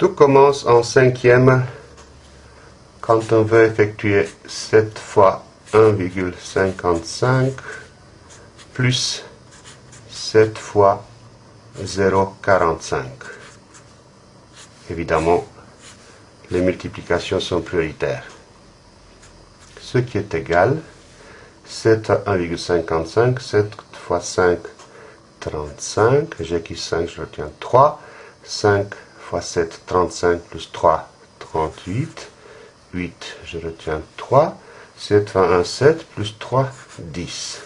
Tout commence en cinquième quand on veut effectuer 7 fois 1,55 plus 7 fois 0,45. Évidemment, les multiplications sont prioritaires. Ce qui est égal, 7 à 1,55, 7 fois 5, 35. J'ai acquis 5, je retiens 3. 5 fois 7, 35 plus 3, 38. 8, je retiens 3. 7 fois 1, 7, plus 3, 10.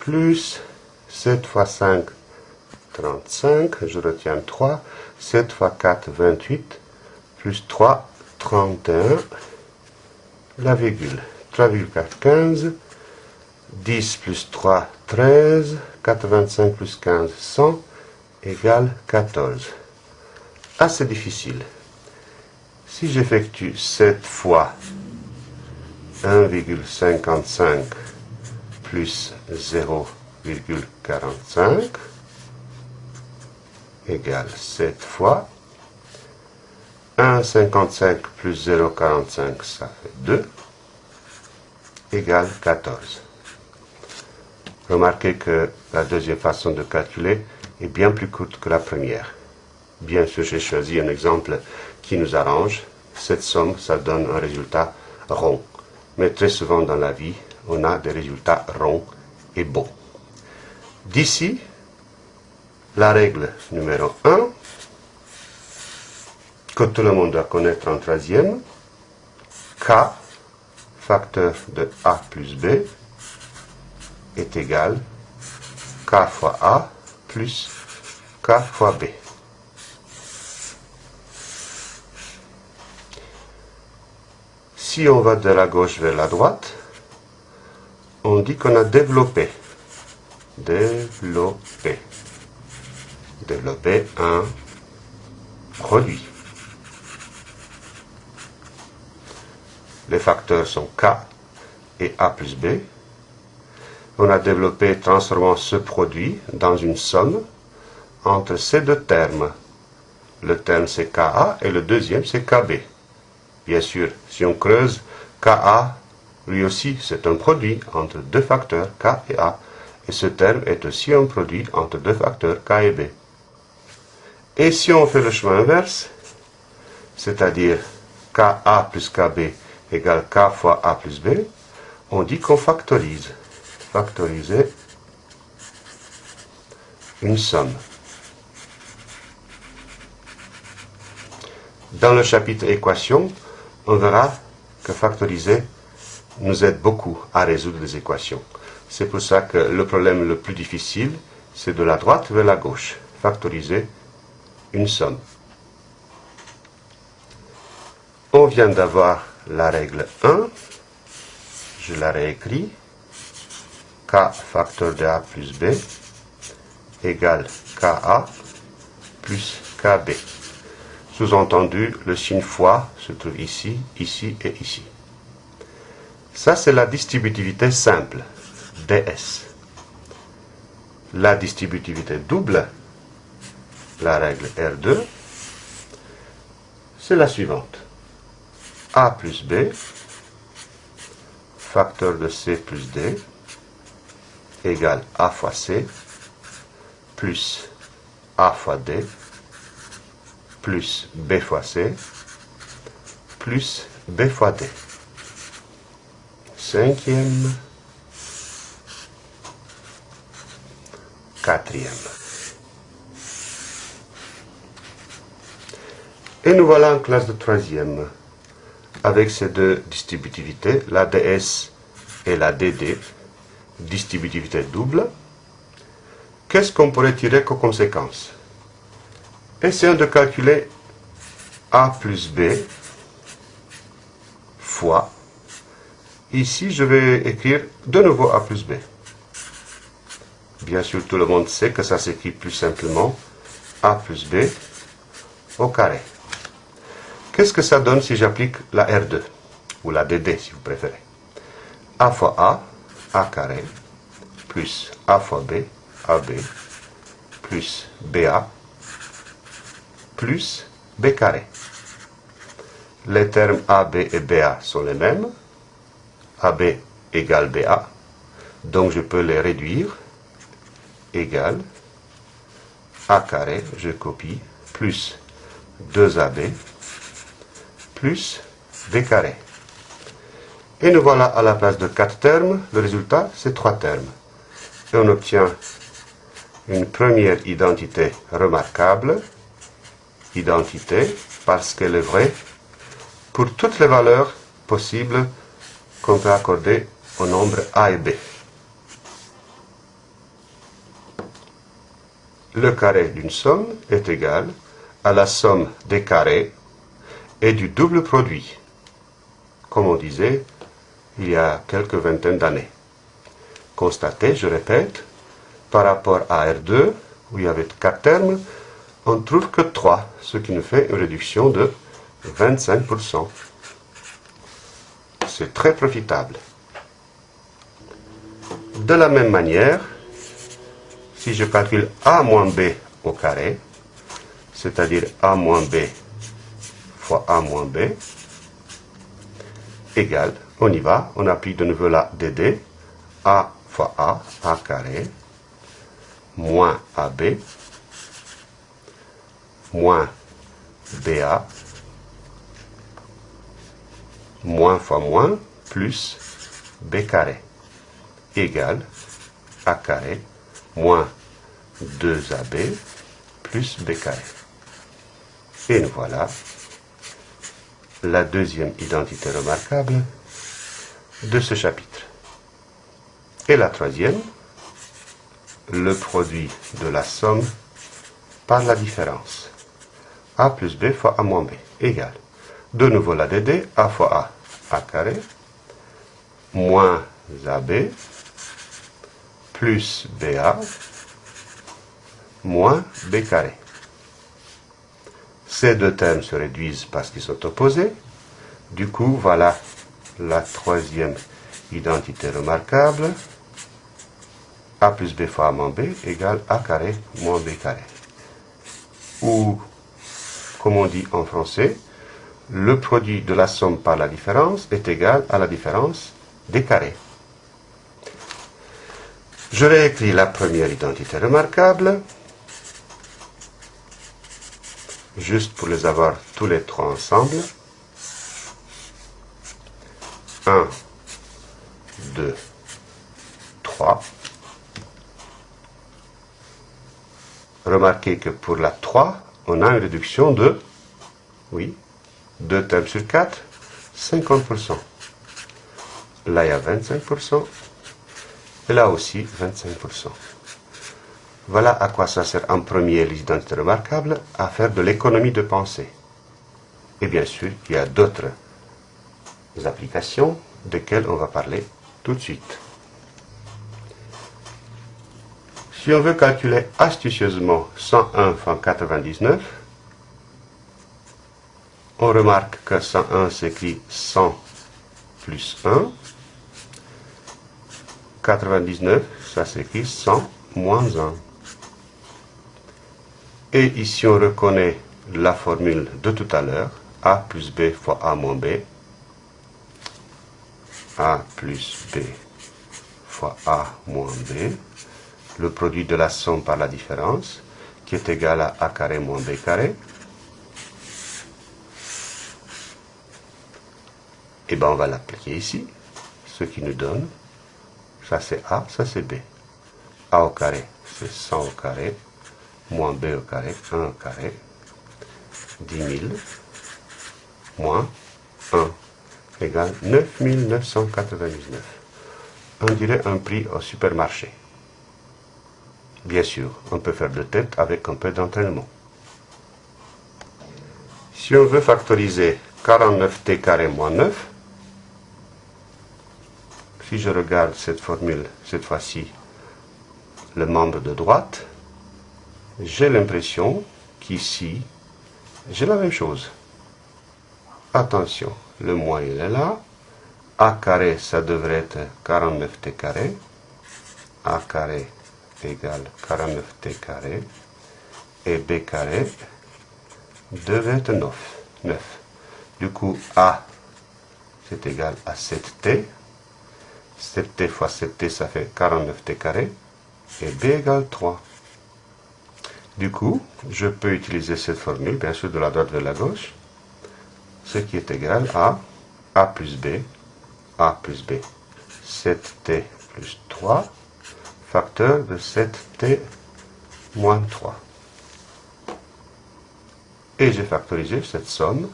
Plus 7 fois 5, 35, je retiens 3. 7 fois 4, 28, plus 3, 31, la virgule. 3,4, 15. 10 plus 3, 13. 85 plus 15, 100, égale 14. Assez difficile. Si j'effectue 7 fois 1,55 plus 0,45 égale 7 fois 1,55 plus 0,45 ça fait 2 égale 14. Remarquez que la deuxième façon de calculer est bien plus courte que la première. Bien sûr, j'ai choisi un exemple qui nous arrange. Cette somme, ça donne un résultat rond. Mais très souvent dans la vie, on a des résultats ronds et beaux. D'ici, la règle numéro 1, que tout le monde doit connaître en troisième, K, facteur de A plus B, est égal K fois A plus K fois B. Si on va de la gauche vers la droite, on dit qu'on a développé. Un produit. Les facteurs sont K et A plus B. On a développé transformant ce produit dans une somme entre ces deux termes. Le terme c'est KA et le deuxième c'est KB. Bien sûr, si on creuse, KA, lui aussi, c'est un produit entre deux facteurs K et A. Et ce terme est aussi un produit entre deux facteurs K et B. Et si on fait le chemin inverse, c'est-à-dire KA plus KB égale K fois A plus B, on dit qu'on factorise. Factoriser une somme. Dans le chapitre équation, on verra que factoriser nous aide beaucoup à résoudre les équations. C'est pour ça que le problème le plus difficile, c'est de la droite vers la gauche. Factoriser une somme. On vient d'avoir la règle 1. Je la réécris. K facteur de A plus B égale KA plus KB. Sous-entendu, le signe fois se trouve ici, ici et ici. Ça, c'est la distributivité simple, DS. La distributivité double, la règle R2, c'est la suivante. A plus B, facteur de C plus D, égale A fois C, plus A fois D, plus B fois C, plus B fois D. Cinquième, quatrième. Et nous voilà en classe de troisième, avec ces deux distributivités, la DS et la DD, distributivité double. Qu'est-ce qu'on pourrait tirer comme conséquence? Essayons de calculer A plus B fois. Ici, je vais écrire de nouveau A plus B. Bien sûr, tout le monde sait que ça s'écrit plus simplement A plus B au carré. Qu'est-ce que ça donne si j'applique la R2 ou la DD si vous préférez? A fois A, A carré, plus A fois B, AB, plus BA, plus b carré. Les termes AB et BA sont les mêmes. AB égale BA. Donc je peux les réduire. Égale A carré, je copie, plus 2AB, plus B carré. Et nous voilà à la place de 4 termes. Le résultat, c'est 3 termes. Et on obtient une première identité remarquable. Identité parce qu'elle est vraie pour toutes les valeurs possibles qu'on peut accorder au nombre A et B. Le carré d'une somme est égal à la somme des carrés et du double produit, comme on disait il y a quelques vingtaines d'années. Constatez, je répète, par rapport à R2, où il y avait 4 termes, on trouve que 3, ce qui nous fait une réduction de 25%. C'est très profitable. De la même manière, si je calcule A moins B au carré, c'est-à-dire A moins B fois A moins B, égale, on y va, on applique de nouveau la DD, A fois A, A carré, moins AB, moins BA, moins fois moins, plus B carré, égale A carré, moins 2AB, plus B carré. Et nous voilà la deuxième identité remarquable de ce chapitre. Et la troisième, le produit de la somme par la différence. A plus B fois A moins B égale. De nouveau la DD, A fois A, A carré, moins AB, plus BA, moins B carré. Ces deux termes se réduisent parce qu'ils sont opposés. Du coup, voilà la troisième identité remarquable. A plus B fois A moins B égale A carré moins B carré. Ou, comme on dit en français, le produit de la somme par la différence est égal à la différence des carrés. Je réécris la première identité remarquable, juste pour les avoir tous les trois ensemble. 1, 2, 3. Remarquez que pour la 3, on a une réduction de, oui, 2 termes sur 4, 50%. Là, il y a 25%. Et là aussi, 25%. Voilà à quoi ça sert en premier les identités remarquables, à faire de l'économie de pensée. Et bien sûr, il y a d'autres applications desquelles on va parler tout de suite. Si on veut calculer astucieusement 101 fois 99, on remarque que 101 s'écrit 100 plus 1. 99, ça s'écrit 100 moins 1. Et ici, on reconnaît la formule de tout à l'heure, A plus B fois A moins B. A plus B fois A moins B. Le produit de la somme par la différence, qui est égal à A carré moins B carré. Et bien, on va l'appliquer ici, ce qui nous donne, ça c'est A, ça c'est B. A au carré, c'est 100 au carré, moins b au carré, 1 au carré, 10 000, moins 1 égale 9 999. On dirait un prix au supermarché. Bien sûr, on peut faire de tête avec un peu d'entraînement. Si on veut factoriser 49t carré moins 9, si je regarde cette formule, cette fois-ci, le membre de droite, j'ai l'impression qu'ici, j'ai la même chose. Attention, le moins il est là. A carré, ça devrait être 49t carré. A carré égale 49t carré. Et B carré devait être 9. 9. Du coup, A, c'est égal à 7T. 7T fois 7T, ça fait 49T carré. Et B égale 3. Du coup, je peux utiliser cette formule, bien sûr, de la droite vers la gauche, ce qui est égal à A plus B, A plus B. 7T plus 3, facteur de 7T moins 3. Et j'ai factorisé cette somme.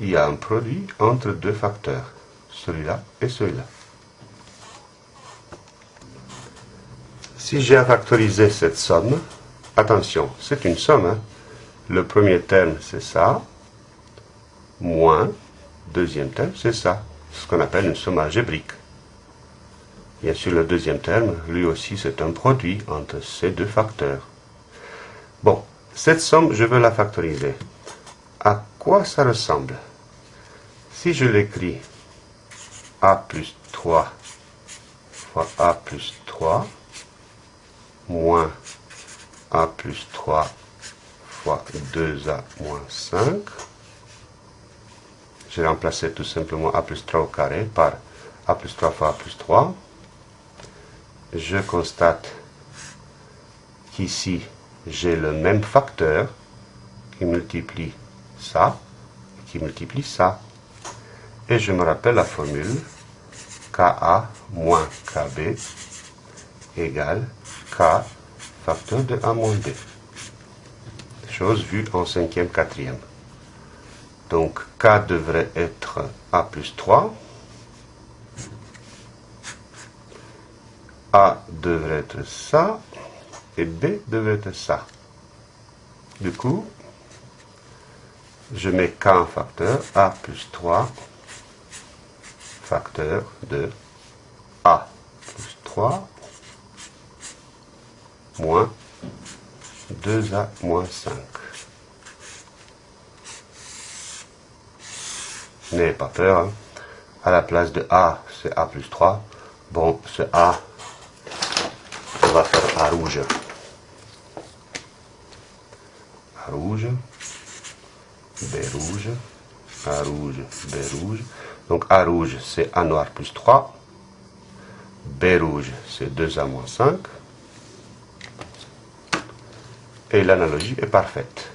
Il y a un produit entre deux facteurs, celui-là et celui-là. Si j'ai à factoriser cette somme, attention, c'est une somme. Hein. Le premier terme, c'est ça, moins, deuxième terme, c'est ça, ce qu'on appelle une somme algébrique. Bien sûr, le deuxième terme, lui aussi, c'est un produit entre ces deux facteurs. Bon, cette somme, je veux la factoriser. À quoi ça ressemble? Si je l'écris a plus 3 fois a plus 3, moins a plus 3 fois 2a moins 5. J'ai remplacé tout simplement a plus 3 au carré par a plus 3 fois a plus 3. Je constate qu'ici, j'ai le même facteur qui multiplie ça, qui multiplie ça. Et je me rappelle la formule Ka moins Kb égale K facteur de A moins B. Chose vue en cinquième, quatrième. Donc K devrait être A plus 3. A devrait être ça. Et B devrait être ça. Du coup, je mets K en facteur, A plus 3, facteur de A plus 3 moins 2A moins 5. N'ayez pas peur. Hein. À la place de A, c'est A plus 3. Bon, ce A, va faire A rouge. A rouge. B rouge. A rouge. B rouge. Donc A rouge, c'est A noir plus 3. B rouge, c'est 2A moins 5. Et l'analogie est parfaite.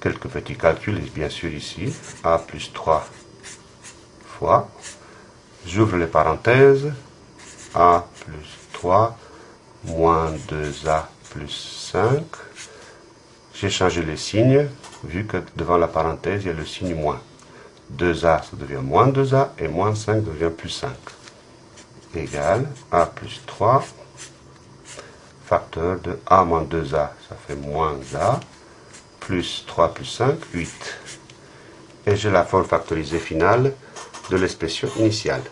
Quelques petits calculs, bien sûr, ici. A plus 3 fois. J'ouvre les parenthèses. A plus 3 moins 2A plus 5. J'ai changé les signes, vu que devant la parenthèse, il y a le signe moins. 2A, ça devient moins 2A, et moins 5 devient plus 5. Égal A plus 3 facteur de A moins 2A, ça fait moins A, plus 3 plus 5, 8. Et j'ai la forme factorisée finale de l'expression initiale.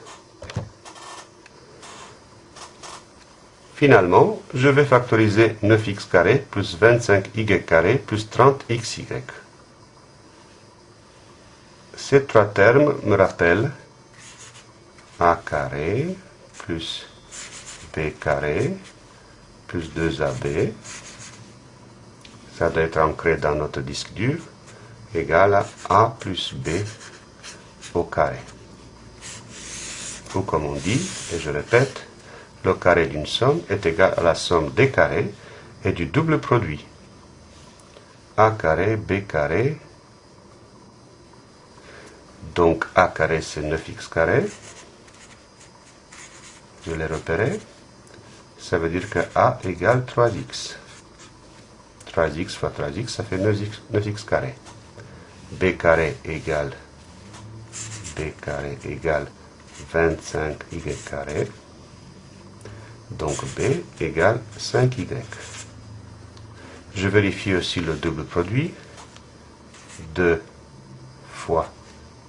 Finalement, je vais factoriser 9x carré plus 25y carré plus 30xy. Ces trois termes me rappellent a carré plus b carré plus 2AB, ça doit être ancré dans notre disque dur, égal à A plus B au carré. Ou comme on dit, et je répète, le carré d'une somme est égal à la somme des carrés et du double produit. A carré, B carré, donc A carré c'est 9x carré, je l'ai repéré, ça veut dire que A égale 3x. 3x fois 3x, ça fait 9x, carré. B carré égale B carré égale 25y carré. Donc B égale 5y. Je vérifie aussi le double produit. 2 fois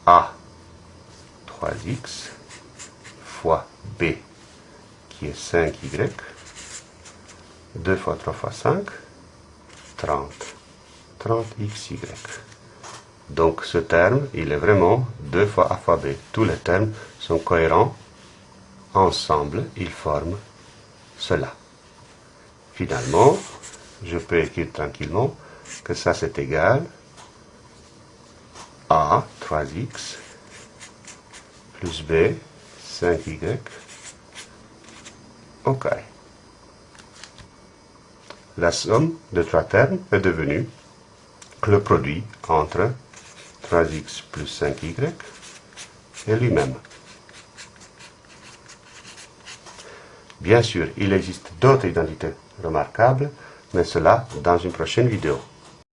A 3x fois B qui est 5y. 2 fois 3 fois 5, 30. 30xy. Donc ce terme, il est vraiment 2 fois a fois b. Tous les termes sont cohérents. Ensemble, ils forment cela. Finalement, je peux écrire tranquillement que ça c'est égal a 3x plus b 5y. OK. La somme de trois termes est devenue le produit entre 3x plus 5y et lui-même. Bien sûr, il existe d'autres identités remarquables, mais cela dans une prochaine vidéo.